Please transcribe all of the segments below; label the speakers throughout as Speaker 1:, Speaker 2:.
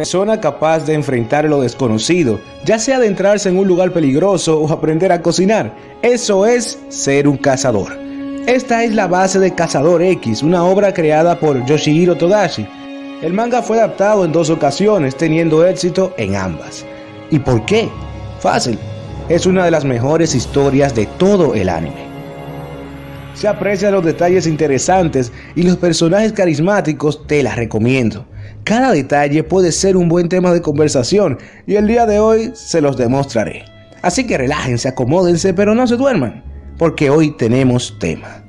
Speaker 1: Persona capaz de enfrentar lo desconocido, ya sea adentrarse en un lugar peligroso o aprender a cocinar. Eso es ser un cazador. Esta es la base de Cazador X, una obra creada por Yoshihiro Todashi. El manga fue adaptado en dos ocasiones, teniendo éxito en ambas. ¿Y por qué? Fácil, es una de las mejores historias de todo el anime. Se aprecian los detalles interesantes y los personajes carismáticos, te la recomiendo. Cada detalle puede ser un buen tema de conversación y el día de hoy se los demostraré. Así que relájense, acomódense, pero no se duerman, porque hoy tenemos tema.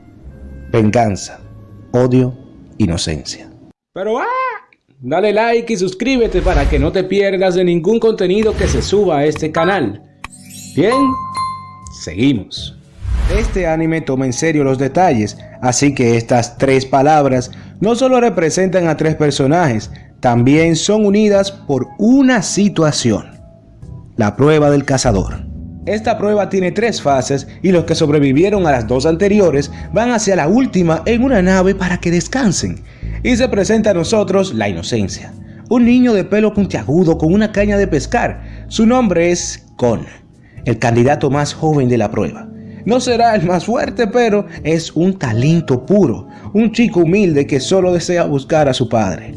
Speaker 1: Venganza, odio, inocencia. Pero ¡ah! Dale like y suscríbete para que no te pierdas de ningún contenido que se suba a este canal. Bien, seguimos. Este anime toma en serio los detalles, así que estas tres palabras no solo representan a tres personajes, también son unidas por una situación. La prueba del cazador. Esta prueba tiene tres fases y los que sobrevivieron a las dos anteriores van hacia la última en una nave para que descansen. Y se presenta a nosotros la inocencia. Un niño de pelo puntiagudo con una caña de pescar. Su nombre es Kon, el candidato más joven de la prueba. No será el más fuerte, pero es un talento puro, un chico humilde que solo desea buscar a su padre.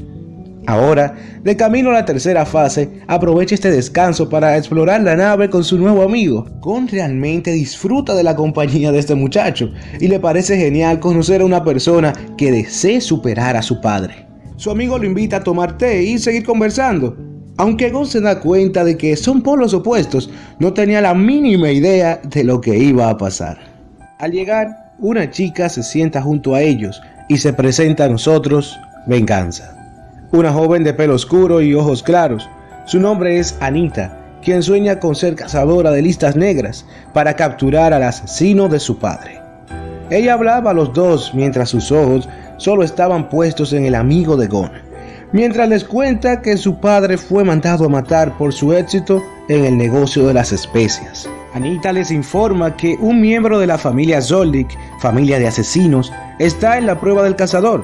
Speaker 1: Ahora, de camino a la tercera fase, aprovecha este descanso para explorar la nave con su nuevo amigo. Gon realmente disfruta de la compañía de este muchacho y le parece genial conocer a una persona que desee superar a su padre. Su amigo lo invita a tomar té y seguir conversando, aunque Gon se da cuenta de que son polos opuestos, no tenía la mínima idea de lo que iba a pasar. Al llegar, una chica se sienta junto a ellos y se presenta a nosotros Venganza. Una joven de pelo oscuro y ojos claros. Su nombre es Anita, quien sueña con ser cazadora de listas negras para capturar al asesino de su padre. Ella hablaba a los dos mientras sus ojos solo estaban puestos en el amigo de Gon mientras les cuenta que su padre fue mandado a matar por su éxito en el negocio de las especias. Anita les informa que un miembro de la familia Zoldyck, familia de asesinos, está en la prueba del cazador.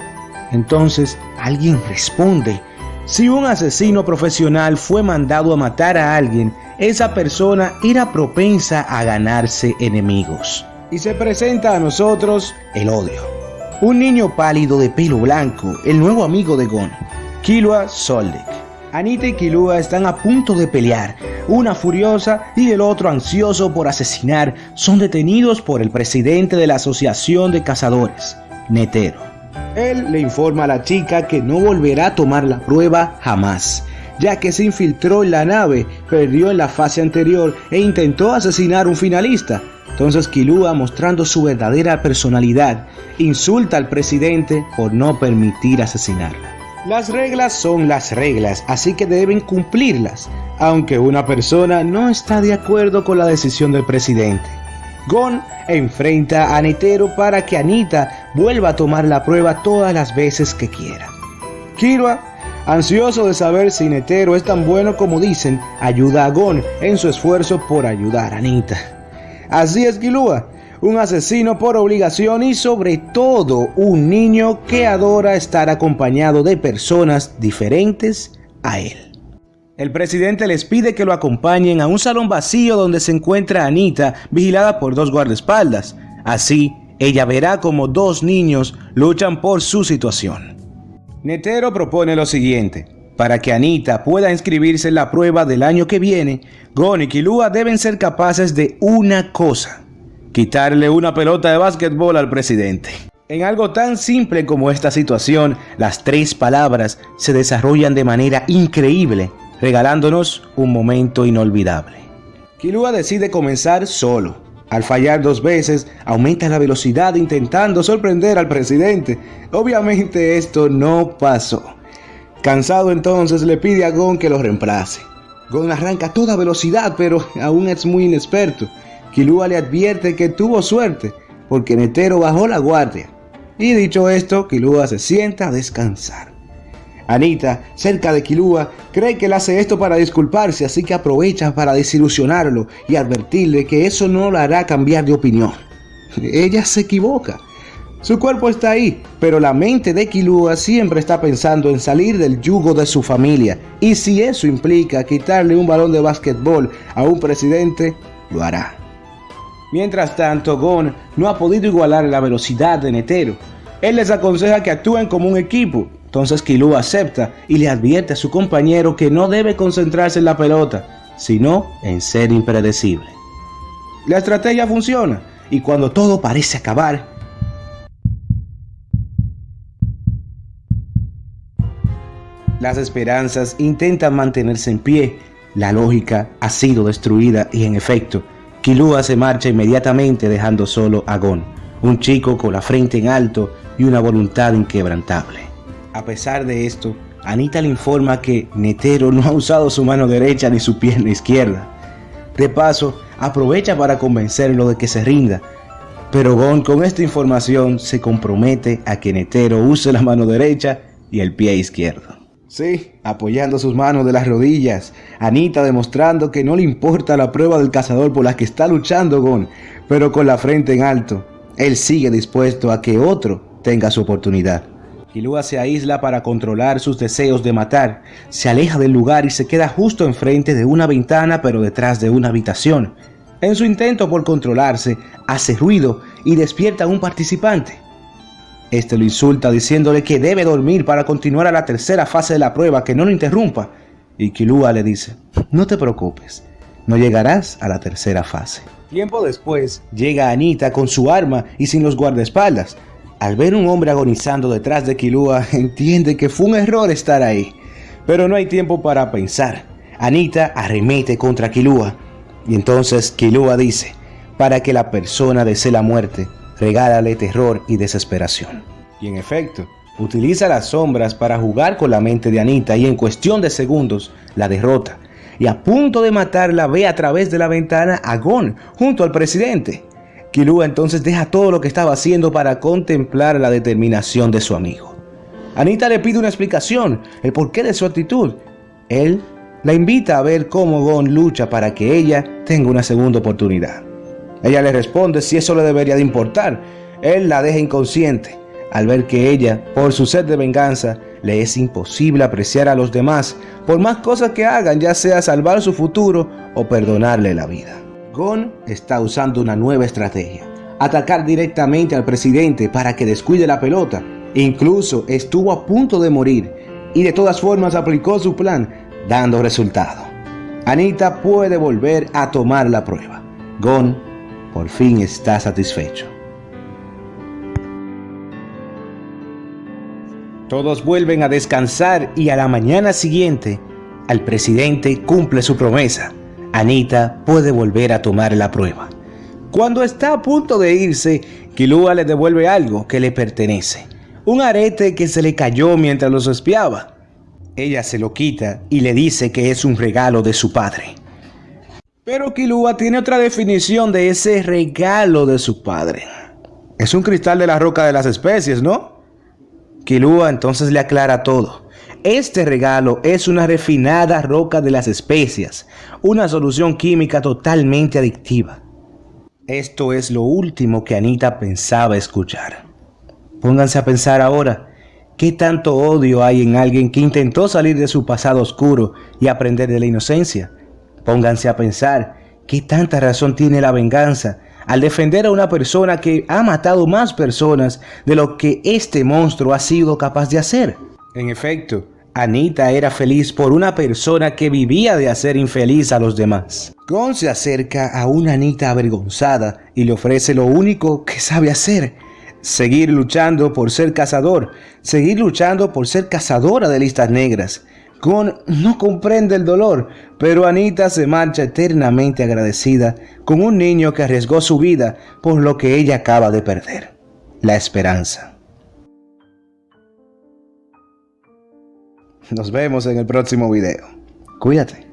Speaker 1: Entonces alguien responde, si un asesino profesional fue mandado a matar a alguien, esa persona era propensa a ganarse enemigos. Y se presenta a nosotros el odio. Un niño pálido de pelo blanco, el nuevo amigo de Gon, Kilua Soldic. Anita y Kilua están a punto de pelear. Una furiosa y el otro ansioso por asesinar son detenidos por el presidente de la Asociación de Cazadores, Netero. Él le informa a la chica que no volverá a tomar la prueba jamás, ya que se infiltró en la nave, perdió en la fase anterior e intentó asesinar a un finalista. Entonces Kilua, mostrando su verdadera personalidad, insulta al presidente por no permitir asesinarla. Las reglas son las reglas, así que deben cumplirlas, aunque una persona no está de acuerdo con la decisión del presidente. Gon enfrenta a Netero para que Anita vuelva a tomar la prueba todas las veces que quiera. Kirua, ansioso de saber si Netero es tan bueno como dicen, ayuda a Gon en su esfuerzo por ayudar a Anita. Así es Kilua, un asesino por obligación y sobre todo un niño que adora estar acompañado de personas diferentes a él. El presidente les pide que lo acompañen a un salón vacío donde se encuentra Anita vigilada por dos guardaespaldas. Así, ella verá como dos niños luchan por su situación. Netero propone lo siguiente. Para que Anita pueda inscribirse en la prueba del año que viene, Gon y Kilua deben ser capaces de una cosa quitarle una pelota de básquetbol al presidente. En algo tan simple como esta situación, las tres palabras se desarrollan de manera increíble, regalándonos un momento inolvidable. Kilua decide comenzar solo. Al fallar dos veces, aumenta la velocidad intentando sorprender al presidente. Obviamente esto no pasó. Cansado entonces le pide a Gon que lo reemplace. Gon arranca a toda velocidad, pero aún es muy inexperto. Kilua le advierte que tuvo suerte porque Netero bajó la guardia. Y dicho esto, Kilua se sienta a descansar. Anita, cerca de Kilua, cree que él hace esto para disculparse, así que aprovecha para desilusionarlo y advertirle que eso no lo hará cambiar de opinión. Ella se equivoca. Su cuerpo está ahí, pero la mente de Kilua siempre está pensando en salir del yugo de su familia. Y si eso implica quitarle un balón de básquetbol a un presidente, lo hará. Mientras tanto, Gon no ha podido igualar la velocidad de Netero. Él les aconseja que actúen como un equipo. Entonces Kilua acepta y le advierte a su compañero que no debe concentrarse en la pelota, sino en ser impredecible. La estrategia funciona y cuando todo parece acabar, Las esperanzas intentan mantenerse en pie, la lógica ha sido destruida y en efecto, Kilua se marcha inmediatamente dejando solo a Gon, un chico con la frente en alto y una voluntad inquebrantable. A pesar de esto, Anita le informa que Netero no ha usado su mano derecha ni su pierna izquierda. De paso, aprovecha para convencerlo de que se rinda, pero Gon con esta información se compromete a que Netero use la mano derecha y el pie izquierdo. Sí, apoyando sus manos de las rodillas, Anita demostrando que no le importa la prueba del cazador por la que está luchando Gon, pero con la frente en alto. Él sigue dispuesto a que otro tenga su oportunidad. Kilua se aísla para controlar sus deseos de matar, se aleja del lugar y se queda justo enfrente de una ventana pero detrás de una habitación. En su intento por controlarse, hace ruido y despierta a un participante. Este lo insulta diciéndole que debe dormir para continuar a la tercera fase de la prueba, que no lo interrumpa. Y Kilua le dice, no te preocupes, no llegarás a la tercera fase. Tiempo después, llega Anita con su arma y sin los guardaespaldas. Al ver un hombre agonizando detrás de Kilua, entiende que fue un error estar ahí. Pero no hay tiempo para pensar. Anita arremete contra Kilua. Y entonces Kilua dice, para que la persona desee la muerte, regálale terror y desesperación. Y en efecto, utiliza las sombras para jugar con la mente de Anita y en cuestión de segundos la derrota. Y a punto de matarla ve a través de la ventana a Gon junto al presidente. Kilua entonces deja todo lo que estaba haciendo para contemplar la determinación de su amigo. Anita le pide una explicación, el porqué de su actitud. Él la invita a ver cómo Gon lucha para que ella tenga una segunda oportunidad. Ella le responde si eso le debería de importar. Él la deja inconsciente al ver que ella, por su sed de venganza, le es imposible apreciar a los demás por más cosas que hagan, ya sea salvar su futuro o perdonarle la vida. Gon está usando una nueva estrategia, atacar directamente al presidente para que descuide la pelota. Incluso estuvo a punto de morir y de todas formas aplicó su plan, dando resultado. Anita puede volver a tomar la prueba. Gon por fin está satisfecho. Todos vuelven a descansar y a la mañana siguiente, al presidente cumple su promesa. Anita puede volver a tomar la prueba. Cuando está a punto de irse, Kilua le devuelve algo que le pertenece. Un arete que se le cayó mientras los espiaba. Ella se lo quita y le dice que es un regalo de su padre. Pero Kilua tiene otra definición de ese regalo de su padre. Es un cristal de la roca de las especies, ¿no? Kilua entonces le aclara todo. Este regalo es una refinada roca de las especias, una solución química totalmente adictiva. Esto es lo último que Anita pensaba escuchar. Pónganse a pensar ahora, ¿qué tanto odio hay en alguien que intentó salir de su pasado oscuro y aprender de la inocencia? Pónganse a pensar qué tanta razón tiene la venganza al defender a una persona que ha matado más personas de lo que este monstruo ha sido capaz de hacer. En efecto, Anita era feliz por una persona que vivía de hacer infeliz a los demás. Gon se acerca a una Anita avergonzada y le ofrece lo único que sabe hacer, seguir luchando por ser cazador, seguir luchando por ser cazadora de listas negras, Gon no comprende el dolor, pero Anita se marcha eternamente agradecida con un niño que arriesgó su vida por lo que ella acaba de perder, la esperanza. Nos vemos en el próximo video. Cuídate.